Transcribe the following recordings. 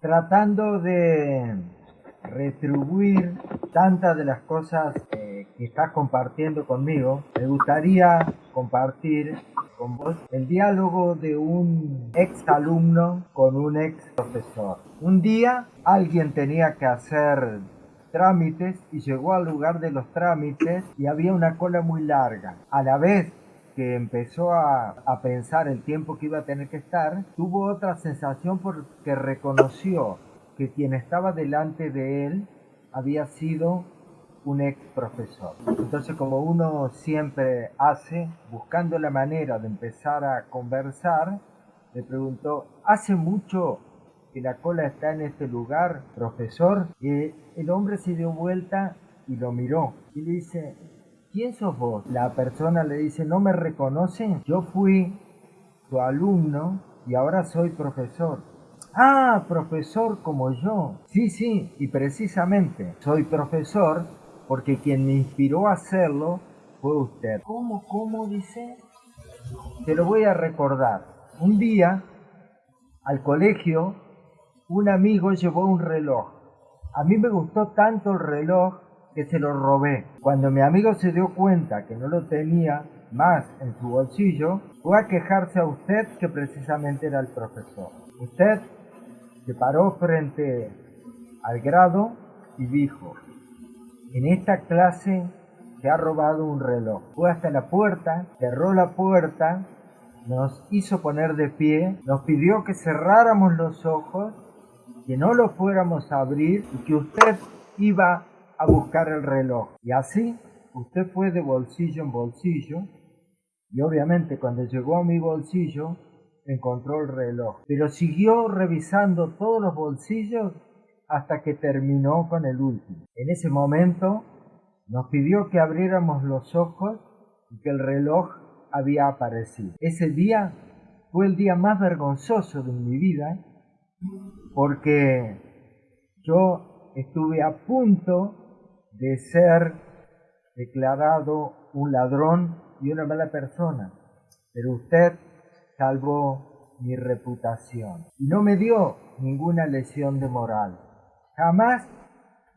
tratando de retribuir tantas de las cosas eh, que estás compartiendo conmigo, me gustaría compartir con vos el diálogo de un ex alumno con un ex profesor. Un día alguien tenía que hacer trámites y llegó al lugar de los trámites y había una cola muy larga. A la vez empezó a, a, pensar el tiempo que iba a tener que estar, tuvo otra sensación porque reconoció que quien estaba delante de él había sido un ex profesor. Entonces, como uno siempre hace, buscando la manera de empezar a conversar, le preguntó, ¿hace mucho que la cola está en este lugar, profesor? Y el hombre se dio vuelta y lo miró y le dice, ¿quién sos vos? La persona le dice, ¿no me reconocen? Yo fui tu alumno y ahora soy profesor. Ah, profesor como yo. Sí, sí, y precisamente soy profesor porque quien me inspiró a hacerlo fue usted. ¿Cómo, cómo dice? Te lo voy a recordar. Un día, al colegio, un amigo llevó un reloj. A mí me gustó tanto el reloj que se lo robé. Cuando mi amigo se dio cuenta que no lo tenía más en su bolsillo, fue a quejarse a usted que precisamente era el profesor. Usted se paró frente al grado y dijo, en esta clase se ha robado un reloj. Fue hasta la puerta, cerró la puerta, nos hizo poner de pie, nos pidió que cerráramos los ojos, que no los fuéramos a abrir y que usted iba a buscar el reloj. Y así usted fue de bolsillo en bolsillo y obviamente cuando llegó a mi bolsillo encontró el reloj, pero siguió revisando todos los bolsillos hasta que terminó con el último. En ese momento nos pidió que abriéramos los ojos y que el reloj había aparecido. Ese día fue el día más vergonzoso de mi vida porque yo estuve a punto de ser declarado un ladrón y una mala persona, pero usted salvó mi reputación y no me dio ninguna lesión de moral jamás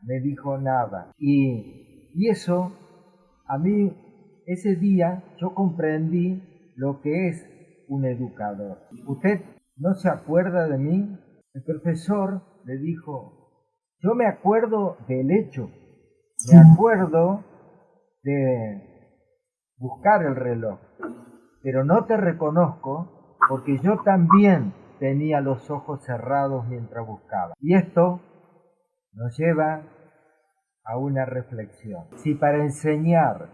me dijo nada. Y, y eso, a mí, ese día yo comprendí lo que es un educador. ¿Usted no se acuerda de mí? El profesor le dijo, yo me acuerdo del hecho, me acuerdo de buscar el reloj, pero no te reconozco porque yo también tenía los ojos cerrados mientras buscaba. Y esto nos lleva a una reflexión. Si para enseñar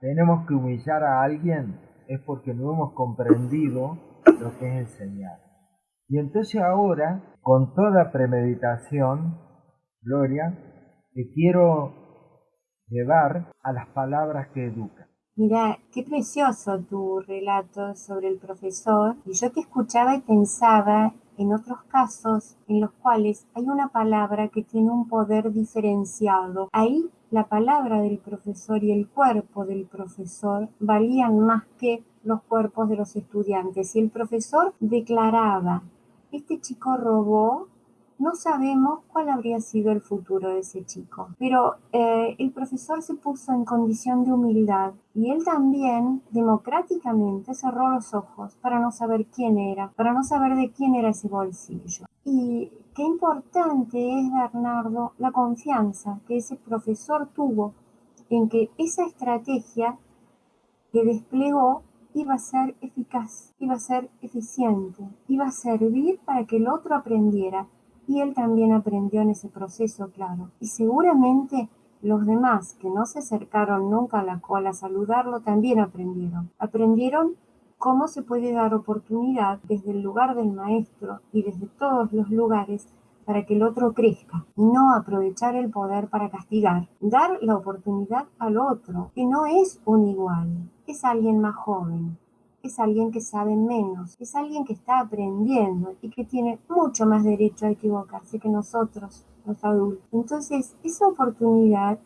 tenemos que humillar a alguien, es porque no hemos comprendido lo que es enseñar. Y entonces ahora, con toda premeditación, Gloria, te quiero llevar a las palabras que educan. Mira, qué precioso tu relato sobre el profesor. Y yo te escuchaba y pensaba en otros casos en los cuales hay una palabra que tiene un poder diferenciado. Ahí la palabra del profesor y el cuerpo del profesor valían más que los cuerpos de los estudiantes. Y el profesor declaraba, este chico robó no sabemos cuál habría sido el futuro de ese chico, pero eh, el profesor se puso en condición de humildad y él también democráticamente cerró los ojos para no saber quién era, para no saber de quién era ese bolsillo. Y qué importante es, Bernardo, la confianza que ese profesor tuvo en que esa estrategia que desplegó iba a ser eficaz, iba a ser eficiente, iba a servir para que el otro aprendiera y él también aprendió en ese proceso, claro. Y seguramente los demás que no se acercaron nunca a la cola a saludarlo también aprendieron. Aprendieron cómo se puede dar oportunidad desde el lugar del maestro y desde todos los lugares para que el otro crezca y no aprovechar el poder para castigar. Dar la oportunidad al otro, que no es un igual, es alguien más joven, es alguien que sabe menos, es alguien que está aprendiendo y que tiene mucho más derecho a equivocarse que nosotros, los adultos. Entonces, esa oportunidad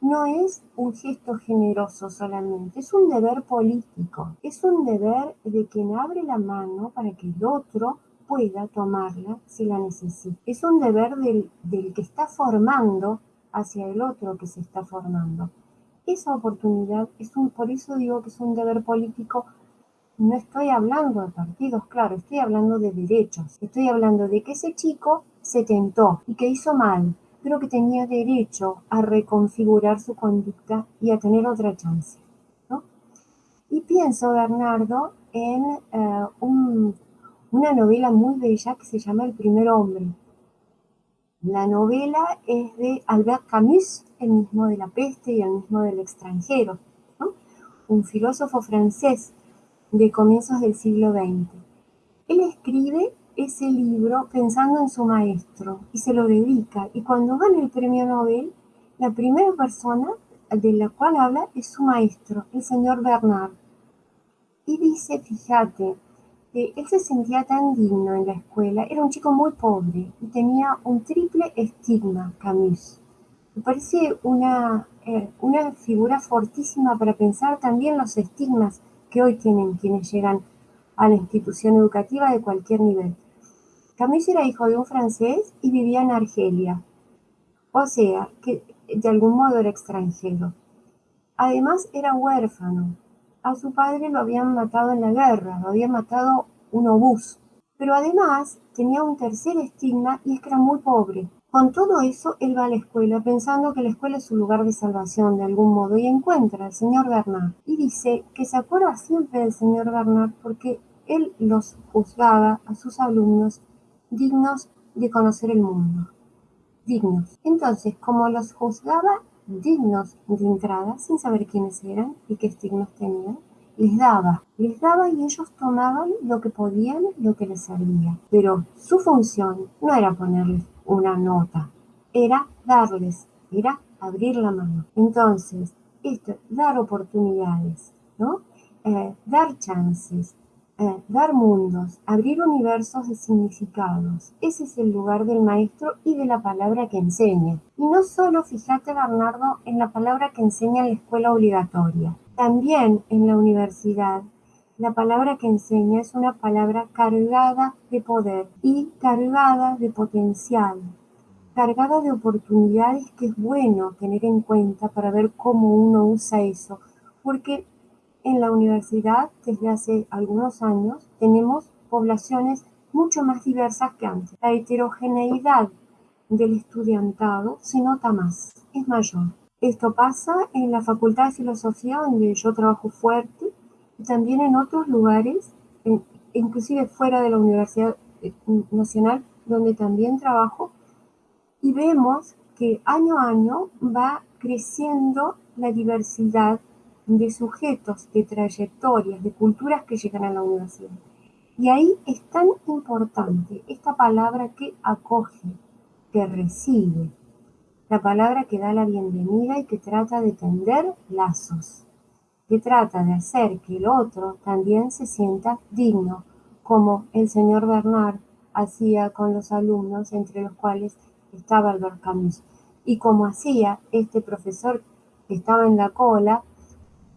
no es un gesto generoso solamente, es un deber político, es un deber de quien abre la mano para que el otro pueda tomarla si la necesita. Es un deber del, del que está formando hacia el otro que se está formando. Esa oportunidad es un, por eso digo que es un deber político. No estoy hablando de partidos, claro, estoy hablando de derechos. Estoy hablando de que ese chico se tentó y que hizo mal, pero que tenía derecho a reconfigurar su conducta y a tener otra chance. ¿no? Y pienso, Bernardo, en eh, un, una novela muy bella que se llama El primer hombre. La novela es de Albert Camus, el mismo de la peste y el mismo del extranjero, ¿no? un filósofo francés de comienzos del siglo XX. Él escribe ese libro pensando en su maestro y se lo dedica. Y cuando gana el premio Nobel, la primera persona de la cual habla es su maestro, el señor Bernard. Y dice, fíjate, que él se sentía tan digno en la escuela, era un chico muy pobre y tenía un triple estigma, Camus. Me parece una, eh, una figura fortísima para pensar también los estigmas que hoy tienen quienes llegan a la institución educativa de cualquier nivel. Camus era hijo de un francés y vivía en Argelia, o sea, que de algún modo era extranjero. Además era huérfano. A su padre lo habían matado en la guerra, lo había matado un obús. Pero además tenía un tercer estigma y es que era muy pobre. Con todo eso, él va a la escuela pensando que la escuela es su lugar de salvación de algún modo y encuentra al señor Bernard y dice que se acuerda siempre del señor Bernard porque él los juzgaba a sus alumnos dignos de conocer el mundo. Dignos. Entonces, como los juzgaba dignos de entrada, sin saber quiénes eran y qué estigmas tenían, les daba, les daba y ellos tomaban lo que podían, lo que les servía. Pero su función no era ponerles una nota, era darles, era abrir la mano. Entonces, esto, dar oportunidades, ¿no? Eh, dar chances, eh, dar mundos, abrir universos de significados. Ese es el lugar del maestro y de la palabra que enseña. Y no solo, fíjate Bernardo, en la palabra que enseña en la escuela obligatoria, también en la universidad. La palabra que enseña es una palabra cargada de poder y cargada de potencial, cargada de oportunidades que es bueno tener en cuenta para ver cómo uno usa eso, porque en la universidad, desde hace algunos años, tenemos poblaciones mucho más diversas que antes. La heterogeneidad del estudiantado se nota más, es mayor. Esto pasa en la Facultad de Filosofía, donde yo trabajo fuerte, y también en otros lugares, inclusive fuera de la Universidad eh, Nacional, donde también trabajo, y vemos que año a año va creciendo la diversidad de sujetos, de trayectorias, de culturas que llegan a la universidad. Y ahí es tan importante esta palabra que acoge, que recibe, la palabra que da la bienvenida y que trata de tender lazos, que trata de hacer que el otro también se sienta digno, como el señor Bernard hacía con los alumnos, entre los cuales estaba Albert Camus, y como hacía este profesor que estaba en la cola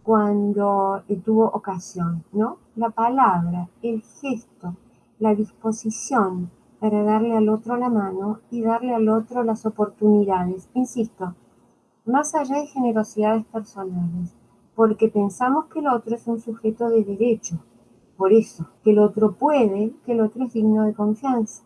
cuando tuvo ocasión, ¿no? La palabra, el gesto, la disposición para darle al otro la mano y darle al otro las oportunidades. Insisto, más allá de generosidades personales, porque pensamos que el otro es un sujeto de derecho, por eso, que el otro puede, que el otro es digno de confianza.